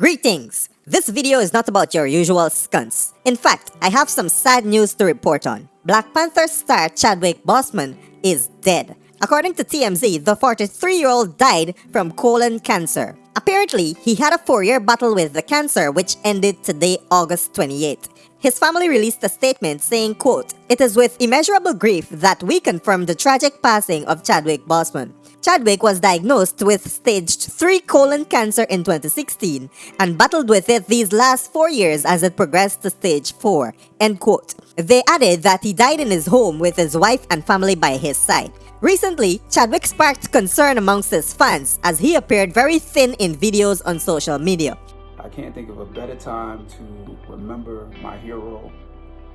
Greetings! This video is not about your usual stunts. In fact, I have some sad news to report on. Black Panther star Chadwick Boseman is dead. According to TMZ, the 43-year-old died from colon cancer. Apparently, he had a four-year battle with the cancer which ended today, August 28. His family released a statement saying, quote, It is with immeasurable grief that we confirm the tragic passing of Chadwick Boseman. Chadwick was diagnosed with stage 3 colon cancer in 2016 and battled with it these last four years as it progressed to stage 4. End quote. They added that he died in his home with his wife and family by his side. Recently, Chadwick sparked concern amongst his fans as he appeared very thin in videos on social media. I can't think of a better time to remember my hero,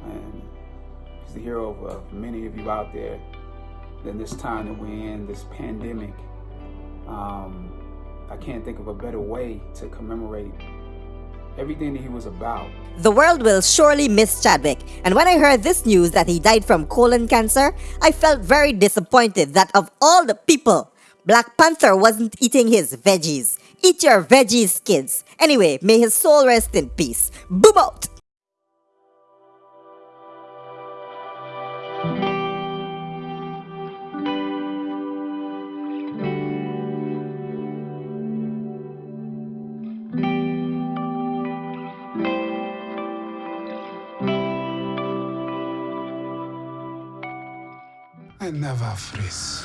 and he's the hero of many of you out there than this time that we're in, this pandemic. Um, I can't think of a better way to commemorate everything that he was about. The world will surely miss Chadwick, and when I heard this news that he died from colon cancer, I felt very disappointed that of all the people, Black Panther wasn't eating his veggies. Eat your veggies, kids. Anyway, may his soul rest in peace. Boom out! I never freeze.